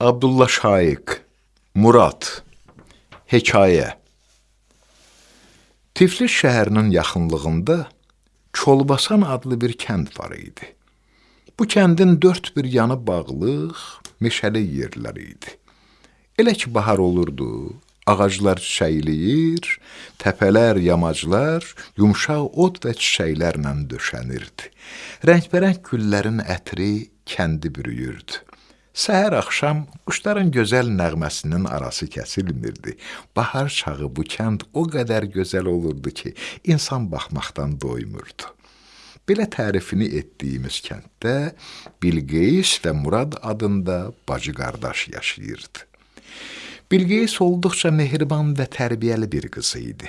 Abdullah Şaiq, Murad, Hekayə Tiflis şəhərinin yaxınlığında Çolbasan adlı bir kənd var idi. Bu kəndin dörd bir yanı bağlıq, meşəli yerlər idi. Elə ki, bahar olurdu, ağaclar çiçəkləyir, təpələr, yamaclar yumşaq ot və çiçəklərlə döşənirdi. Rəngbərəng güllərin ətri kəndi bürüyürdü. Səhər axşam quşların gözəl nəğməsinin arası kəsilmirdi. Bahar çağı bu kənd o qədər gözəl olurdu ki, insan baxmaqdan doymurdu. Belə tərifini etdiyimiz kənddə Bilqeys və Murad adında bacı qardaş yaşayırdı. Bilqeys olduqca mehriban və tərbiyəli bir qız idi.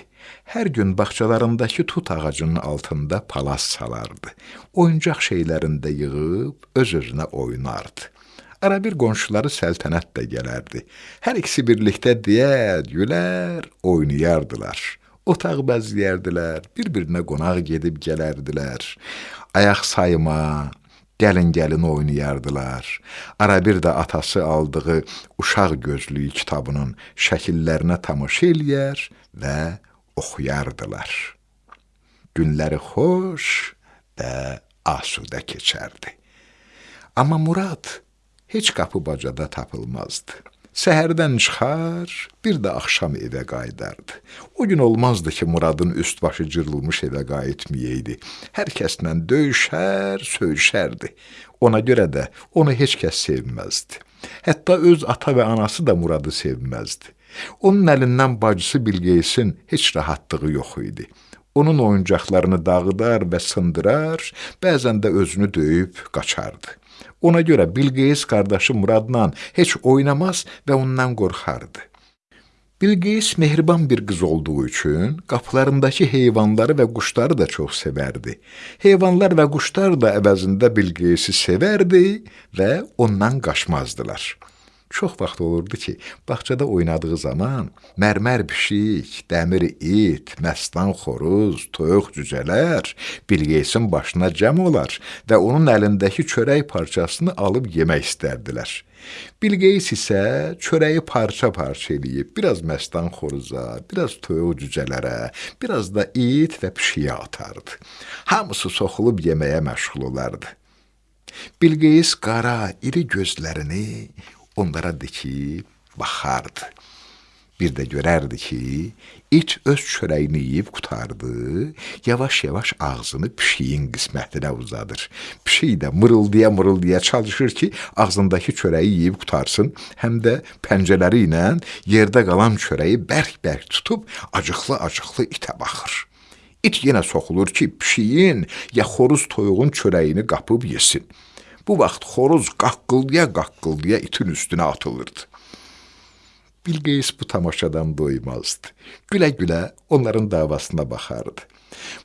Hər gün bağçalarındakı tut ağacının altında palas salardı. Oyuncaq şeylərində yığıb öz-özünə oynardı. Ara bir qonşuları səltənət də gələrdi. Hər ikisi birlikdə deyər, gülər, oynayardılar. Otaq bəzləyərdilər, bir-birinə qonaq gedib gələrdilər. Ayaq sayma, gəlin-gəlin oynayardılar. Ara bir də atası aldığı uşaq gözlüyü kitabının şəkillərinə tamaşa eləyər və oxuyardılar. Günləri xoş və asudə keçərdi. Amma Murad heç qapı bacada tapılmazdı. Səhərdən çıxar, bir də axşam evə qayıdardı. O gün olmazdı ki, Muradın üst-başı cırılmış evə qayıtmayaydı. Hər kəslə döyüşər, söyüşərdi. Ona görə də onu heç kəs sevməzdi. Hətta öz ata və anası da Muradı sevməzdi. Onun əlindən bacısı Bilgeysin heç rahatlığı yox idi. Onun oyuncaqlarını dağıdar və sındırar, bəzən də özünü döyüb qaçardı. Ona görə Bilqeyis qardaşı Muradla heç oynamaz və ondan qorxardı. Bilqeyis mehriban bir qız olduğu üçün qapılarındakı heyvanları və quşları da çox sevərdi. Heyvanlar və quşlar da əvəzində Bilqeyisi sevərdi və ondan qaçmazdılar. Çox vaxt olurdu ki, bağçada oynadığı zaman mərmər pişik, dəmir it, məstan xoruz, toyuq cücələr Bilqeysin başına cəm olar və onun əlindəki çörək parçasını alıb yemək istərdilər. Bilqeys isə çörəyi parça-parça eləyib, biraz məstan xoruza, biraz toyuq cücələrə, biraz da it və pişiyə atardı. Hamısı soxulub yeməyə məşğul olardı. Bilqeys qara, iri gözlərini onlara dikib baxardı. Bir də görərdi ki, it öz çörəyini yeyib qutardı, yavaş-yavaş ağzını pişiyin qismətinə uzadır. Pişik də mırıldaya-mırıldaya çalışır ki, ağzındakı çörəyi yeyib qutarsın, həm də pəncələri ilə yerdə qalan çörəyi bərk-bərk tutub acıqlı-acıqlı itə baxır. İt yenə soxulur ki, pişiyin ya xoruz toyuğun çörəyini qapıb yesin. Bu vaxt xoruz qaqqıldaya-qaqqıldaya itin üstünə atılırdı. Bilqeys bu tamaşadan doymazdı. Gülə-gülə onların davasına baxardı.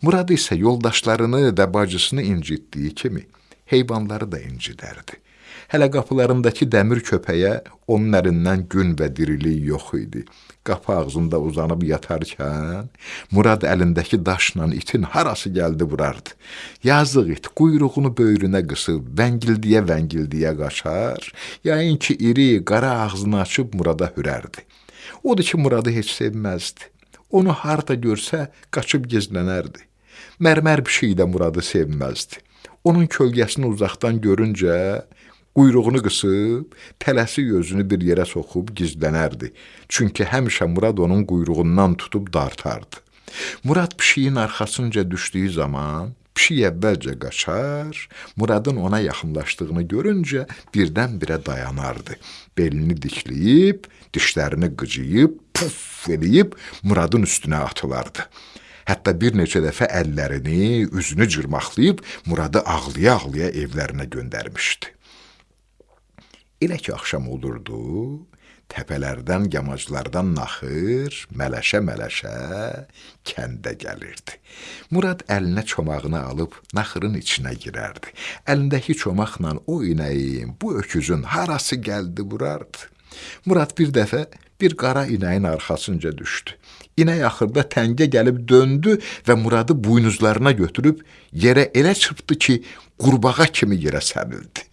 Murad isə yoldaşlarını və bacısını incitdiyi kimi heyvanları da incidərdi. Hələ qapılarındakı dəmir köpəyə onun əlindən gün və dirilik yox idi qapı ağzında uzanıb yatarkən, Murad əlindəki daşla itin harası gəldi vurardı. Yazıq it quyruğunu böyrünə qısıb, vəngildiyə-vəngildiyə qaçar, yayın ki, iri, qara ağzını açıb Murada hürərdi. Odur ki, Muradı heç sevməzdi. Onu harda görsə, qaçıb gizlənərdi. Mərmər şey də Muradı sevməzdi. Onun kölgəsini uzaqdan görüncə, Quyruğunu qısıb, tələsi özünü bir yerə soxub gizlənərdi. Çünki həmişə Murad onun quyruğundan tutub dartardı. Murad pişiyin arxasınca düşdüyü zaman pişik əvvəlcə qaçar, Muradın ona yaxınlaşdığını görüncə birdən-birə dayanardı. Belini dikləyib, dişlərini qıcıyıb, puf eləyib Muradın üstünə atılardı. Hətta bir neçə dəfə əllərini, üzünü cırmaqlayıb Muradı ağlaya-ağlaya evlərinə göndərmişdi. Elə ki, axşam olurdu, təpələrdən, yamaclardan naxır, mələşə-mələşə kəndə gəlirdi. Murad əlinə çomağını alıb naxırın içinə girərdi. Əlindəki çomaqla o inəyin, bu öküzün harası gəldi vurardı. Murad bir dəfə bir qara inəyin arxasınca düşdü. İnək axırda təngə gəlib döndü və Muradı buynuzlarına götürüb yerə elə çırpdı ki, qurbağa kimi yerə sərildi.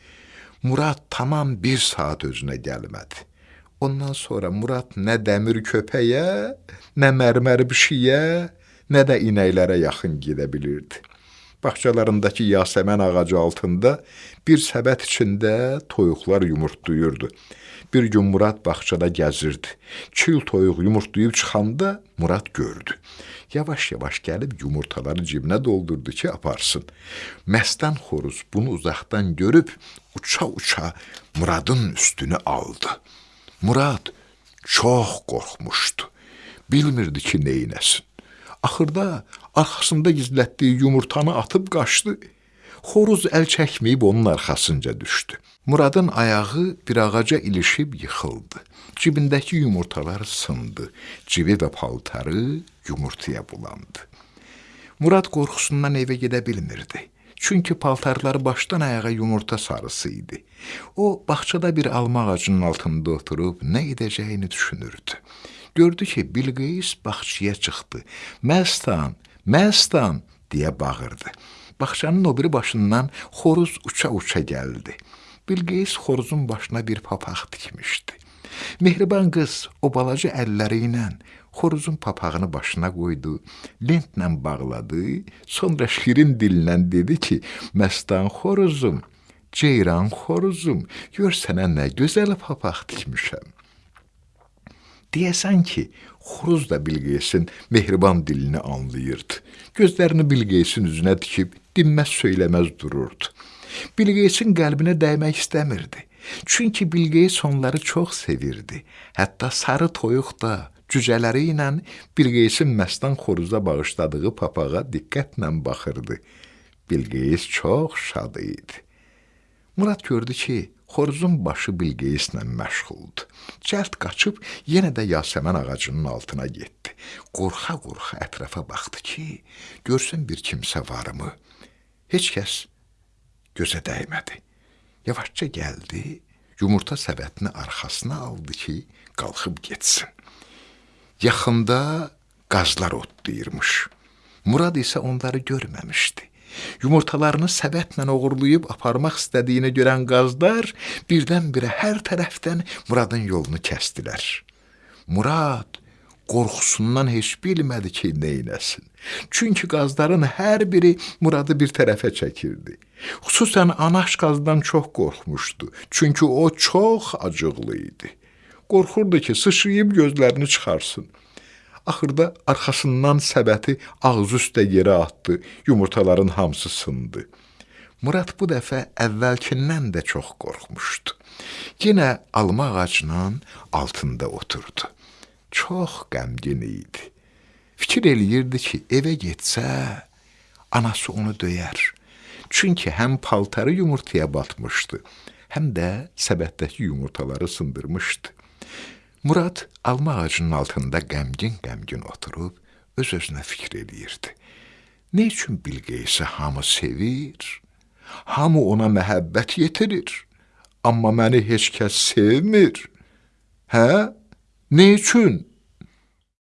Murad tamam bir saat özünə gəlmədi. Ondan sonra Murad nə dəmir köpəyə, nə mərmər pişiyə, nə də inəklərə yaxın gedə bilirdi. Bağçalarındakı yasəmən ağacı altında bir səbət içində toyuqlar yumurtlayırdı. Bir gün Murad bağçada gəzirdi. Çil toyuq yumurtlayıb çıxanda Murad gördü. Yavaş-yavaş gəlib yumurtaları cibinə doldurdu ki, aparsın. Məstan xoruz bunu uzaqdan görüb uça-uça Muradın üstünü aldı. Murad çox qorxmuşdu. Bilmirdi ki, neynəsin. Axırda arxasında gizlətdiyi yumurtanı atıb qaçdı. Xoruz əl çəkməyib onun arxasınca düşdü. Muradın ayağı bir ağaca ilişib yıxıldı. Cibindəki yumurtalar sındı. Cibi və paltarı yumurtaya bulandı. Murad qorxusundan evə gedə bilmirdi. Çünki paltarları başdan ayağa yumurta sarısı idi. O, bağçada bir alma ağacının altında oturub nə edəcəyini düşünürdü. Gördü ki, Bilqeyis bağçaya çıxdı. Məstan, məstan deyə bağırdı. Bağçanın o biri başından xoruz uça-uça gəldi. Bilqeyis xoruzun başına bir papaq tikmişdi. Mehriban qız o balaca əlləri ilə xoruzun papağını başına qoydu, lentlə bağladı, sonra şirin dillə dedi ki, məstan xoruzum, ceyran xoruzum, gör sənə nə gözəl papaq tikmişəm. Deyəsən ki, xoruz da Bilqeyisin mehriban dilini anlayırdı. Gözlərini Bilqeyisin üzünə dikib dinməz söyləməz dururdu. Bilqeyisin qəlbinə dəymək istəmirdi. Çünki Bilqeyis onları çox sevirdi. Hətta sarı toyuq da cücələri ilə Bilqeyisin məstan xoruza bağışladığı papağa diqqətlə baxırdı. Bilqeyis çox şad idi. Murad gördü ki, xoruzun başı Bilqeyislə məşğuldur. Cəld qaçıb yenə də yasəmən ağacının altına getdi. Qorxa-qorxa ətrafa baxdı ki, görsün bir kimsə varmı? Heç kəs gözə dəymədi. Yavaşca gəldi, yumurta səbətini arxasına aldı ki, qalxıb getsin. Yaxında qazlar otlayırmış. Murad isə onları görməmişdi. Yumurtalarını səbətlə oğurlayıb aparmaq istədiyini görən qazlar birdən-birə hər tərəfdən Muradın yolunu kəsdilər. Murad qorxusundan heç bilmədi ki, neynəsin. Çünki qazların hər biri Muradı bir tərəfə çəkirdi. Xüsusən anaş qazdan çox qorxmuşdu. Çünki o çox acıqlı idi. Qorxurdu ki, sıçrayıb gözlərini çıxarsın. Axırda arxasından səbəti ağzı üstə yerə atdı, yumurtaların hamısı sındı. Murad bu dəfə əvvəlkindən də çox qorxmuşdu. Yenə alma ağacının altında oturdu. Çox qəmgin idi. Fikir eləyirdi ki, evə getsə, anası onu döyər. Çünki həm paltarı yumurtaya batmışdı, həm də səbətdəki yumurtaları sındırmışdı. Murad alma ağacının altında qəmgin-qəmgin oturub öz-özünə fikir eləyirdi. Nə üçün Bilqeyisi hamı sevir? Hamı ona məhəbbət yetirir. Amma məni heç kəs sevmir. Hə? Nə üçün?